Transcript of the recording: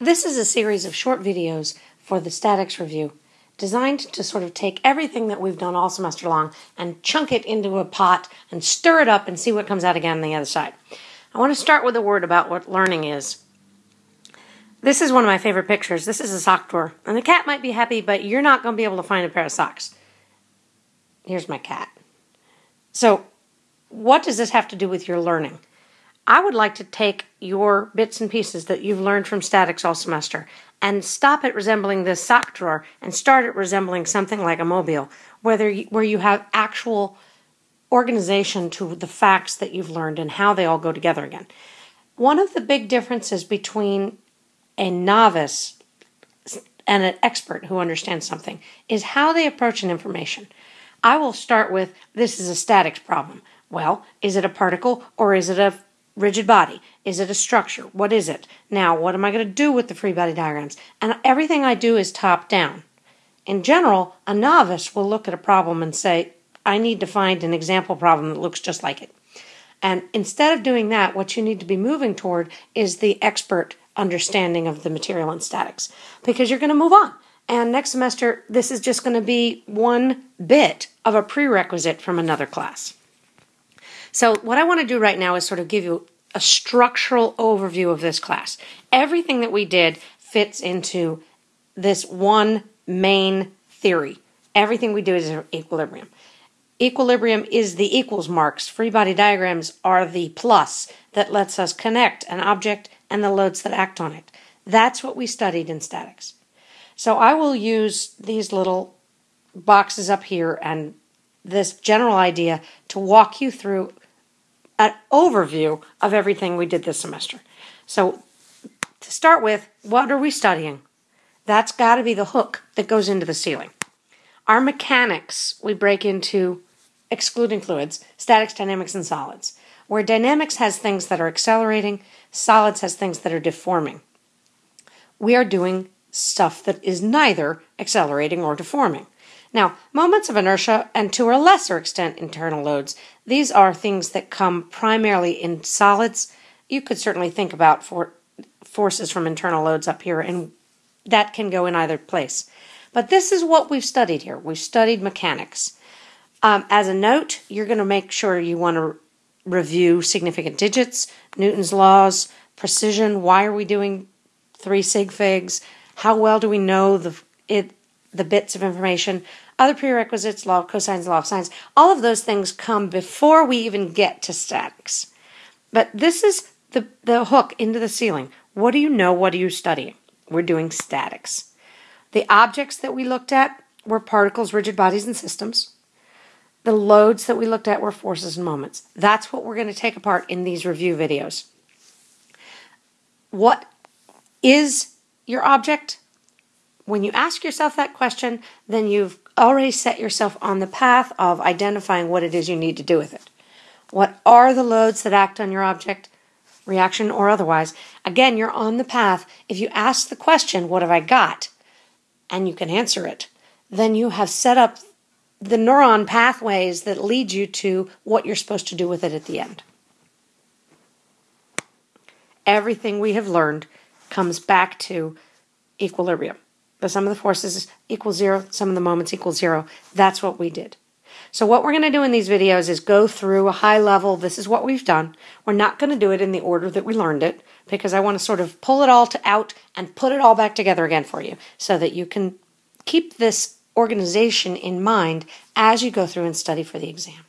This is a series of short videos for the statics review designed to sort of take everything that we've done all semester long and chunk it into a pot and stir it up and see what comes out again on the other side. I want to start with a word about what learning is. This is one of my favorite pictures. This is a sock drawer. And the cat might be happy, but you're not going to be able to find a pair of socks. Here's my cat. So, what does this have to do with your learning? I would like to take your bits and pieces that you've learned from statics all semester and stop it resembling this sock drawer and start it resembling something like a mobile, whether you, where you have actual organization to the facts that you've learned and how they all go together again. One of the big differences between a novice and an expert who understands something is how they approach an information. I will start with this is a statics problem. Well, is it a particle or is it a rigid body? Is it a structure? What is it? Now, what am I going to do with the free body diagrams? And everything I do is top down. In general, a novice will look at a problem and say, I need to find an example problem that looks just like it. And instead of doing that, what you need to be moving toward is the expert understanding of the material and statics because you're going to move on. And next semester, this is just going to be one bit of a prerequisite from another class. So, what I want to do right now is sort of give you a structural overview of this class. Everything that we did fits into this one main theory. Everything we do is equilibrium. Equilibrium is the equals marks. Free body diagrams are the plus that lets us connect an object and the loads that act on it. That's what we studied in statics. So I will use these little boxes up here and this general idea to walk you through an overview of everything we did this semester. So, to start with, what are we studying? That's got to be the hook that goes into the ceiling. Our mechanics we break into excluding fluids, statics, dynamics, and solids. Where dynamics has things that are accelerating, solids has things that are deforming. We are doing stuff that is neither accelerating or deforming. Now, moments of inertia and to a lesser extent internal loads, these are things that come primarily in solids. You could certainly think about for forces from internal loads up here, and that can go in either place. But this is what we've studied here. We've studied mechanics. Um, as a note, you're going to make sure you want to review significant digits, Newton's laws, precision. Why are we doing three sig figs? How well do we know the it the bits of information, other prerequisites, law of cosines, law of sines, all of those things come before we even get to statics. But this is the, the hook into the ceiling. What do you know? What are you studying? We're doing statics. The objects that we looked at were particles, rigid bodies, and systems. The loads that we looked at were forces and moments. That's what we're going to take apart in these review videos. What is your object? When you ask yourself that question, then you've already set yourself on the path of identifying what it is you need to do with it. What are the loads that act on your object, reaction or otherwise? Again, you're on the path. If you ask the question, What have I got? and you can answer it, then you have set up the neuron pathways that lead you to what you're supposed to do with it at the end. Everything we have learned comes back to equilibrium the sum of the forces equals zero, sum of the moments equals zero. That's what we did. So what we're going to do in these videos is go through a high level, this is what we've done. We're not going to do it in the order that we learned it because I want to sort of pull it all to out and put it all back together again for you so that you can keep this organization in mind as you go through and study for the exam.